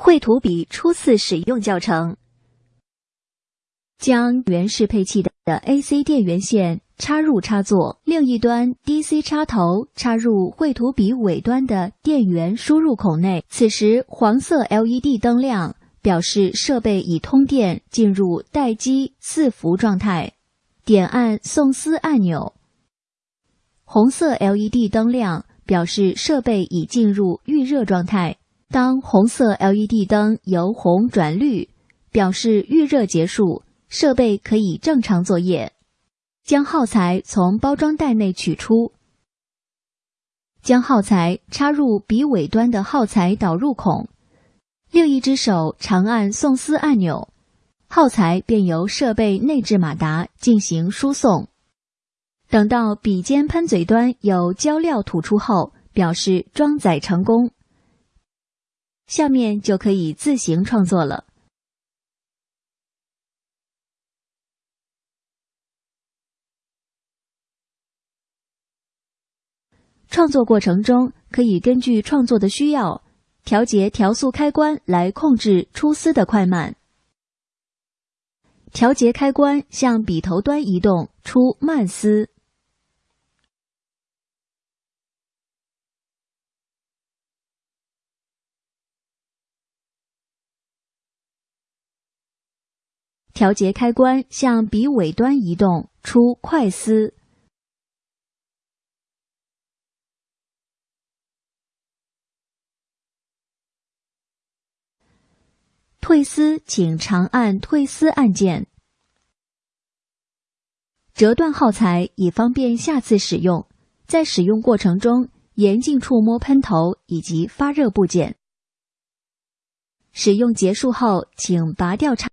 绘图笔初次使用教程。将原适配器的 AC 电源线插入插座，另一端 DC 插头插入绘图笔尾端的电源输入孔内。此时黄色 LED 灯亮，表示设备已通电，进入待机伺服状态。点按送丝按钮。红色 LED 灯亮，表示设备已进入预热状态。当红色 LED 灯由红转绿，表示预热结束，设备可以正常作业。将耗材从包装袋内取出，将耗材插入笔尾端的耗材导入孔，另一只手长按送丝按钮，耗材便由设备内置马达进行输送。等到笔尖喷嘴端有胶料吐出后，表示装载成功。下面就可以自行创作了。创作过程中，可以根据创作的需要，调节调速开关来控制出丝的快慢。调节开关向笔头端移动，出慢丝。调节开关向笔尾端移动，出快丝。退丝，请长按退丝按键。折断耗材，以方便下次使用。在使用过程中，严禁触摸喷头以及发热部件。使用结束后，请拔掉插。